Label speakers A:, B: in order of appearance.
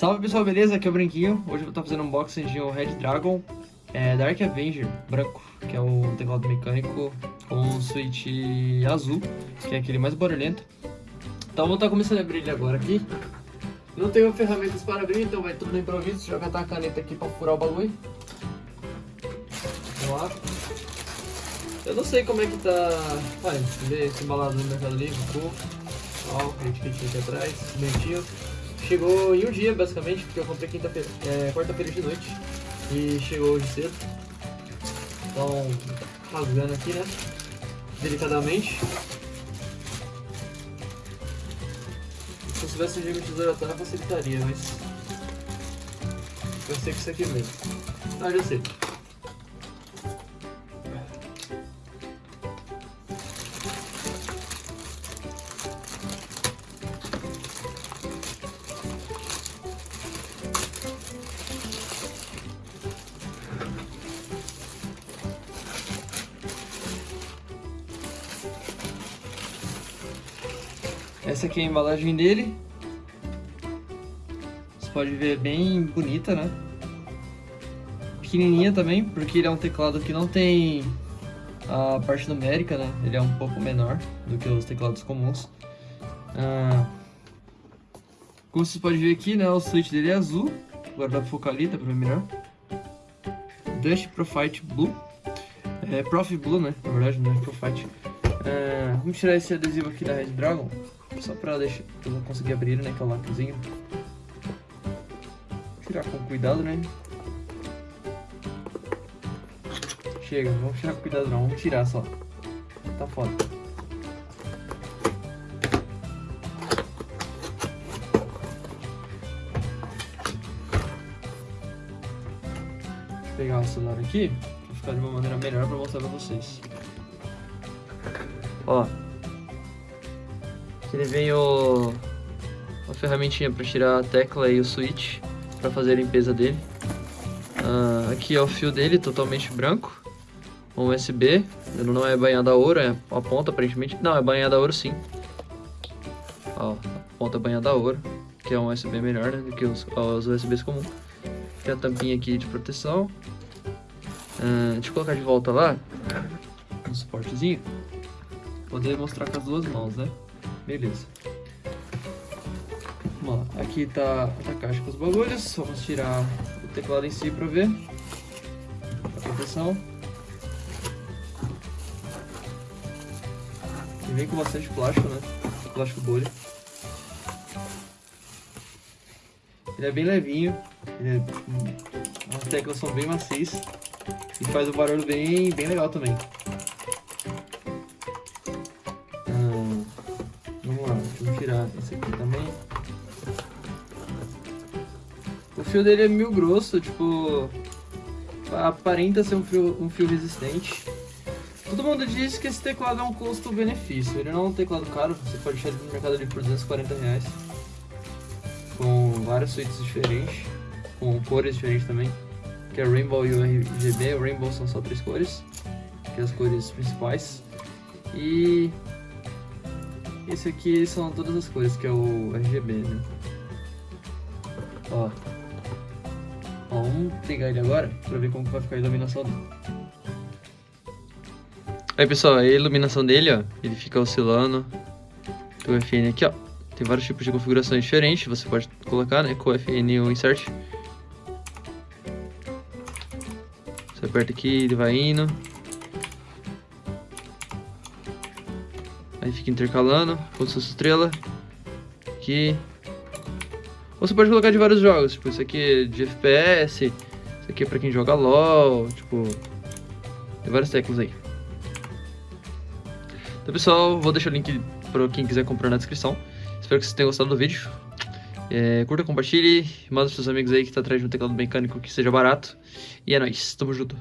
A: Salve pessoal, beleza? Aqui é o Branquinho. Hoje eu vou estar fazendo um unboxing de um Red Dragon é, Dark Avenger branco, que é o teclado mecânico com o switch azul, que é aquele mais barulhento. Então vou estar começando a abrir ele agora aqui. Não tenho ferramentas para abrir, então vai tudo no improviso. Catar a caneta aqui para furar o bagulho. Vamos lá. Eu não sei como é que tá... Olha, vê esse embalado no Mercado Livre, um Ó, o etiquetinho aqui atrás, bonitinho. Chegou em um dia, basicamente, porque eu comprei quinta-feira, é, quarta-feira de noite. E chegou hoje cedo. Então, rasgando aqui, né? Delicadamente. Se eu tivesse um de tesoura atrás, facilitaria, mas... Eu sei que isso aqui mesmo. Ah, já sei. Essa aqui é a embalagem dele. Você pode ver bem bonita, né? Pequenininha também, porque ele é um teclado que não tem a parte numérica, né? Ele é um pouco menor do que os teclados comuns. Ah, como vocês podem ver aqui, né? O switch dele é azul. Agora dá focar ali, dá pra ver melhor. Dust Profite Blue. É Prof Blue, né? Na verdade, não é Profite. Ah, vamos tirar esse adesivo aqui da Red Dragon. Só pra deixar, eu vou conseguir abrir, né, que é o lacrezinho. Tirar com cuidado, né? Chega, não vamos tirar com cuidado não, vamos tirar só. Tá foda. Vou pegar o celular aqui, pra ficar de uma maneira melhor pra mostrar pra vocês. Ó, ele vem o, uma ferramentinha para tirar a tecla e o switch para fazer a limpeza dele. Uh, aqui é o fio dele, totalmente branco. Um USB, ele não é banhado a ouro, é a ponta aparentemente. Não, é banhado a ouro sim. Ó, a ponta é banhada a ouro, que é um USB melhor né, do que os, os USBs comuns. Tem a tampinha aqui de proteção. Uh, deixa eu colocar de volta lá, um suportezinho. Poder mostrar com as duas mãos, né? Beleza. Vamos lá. Aqui tá, a caixa com os bagulhos. Vamos tirar o teclado em si para ver. A proteção. E vem com bastante plástico, né? Plástico bolha. Ele é bem levinho. É... As teclas são bem macias. E faz um barulho bem, bem legal também. Esse aqui também. O fio dele é mil grosso, tipo... Aparenta ser um fio, um fio resistente. Todo mundo diz que esse teclado é um custo-benefício. Ele não é um teclado caro, você pode achar ele no mercado ali por 240 reais. Com várias suítes diferentes, com cores diferentes também. Que é Rainbow e o RGB. O Rainbow são só três cores, que é as cores principais. E esse aqui são todas as cores, que é o RGB, né? Ó. Ó, vamos ligar ele agora pra ver como vai ficar a iluminação dele. Aí pessoal, a iluminação dele, ó, ele fica oscilando. O FN aqui, ó. Tem vários tipos de configurações diferentes, você pode colocar, né, com o FN e o Insert. Você aperta aqui, ele vai indo. Aí fica intercalando, com sua estrela. Aqui. Ou você pode colocar de vários jogos, tipo, isso aqui é de FPS, isso aqui é pra quem joga LOL, tipo... Tem várias teclas aí. Então pessoal, vou deixar o link pra quem quiser comprar na descrição. Espero que vocês tenham gostado do vídeo. É, curta, compartilhe, manda pros seus amigos aí que tá atrás de um teclado mecânico que seja barato. E é nóis, tamo junto.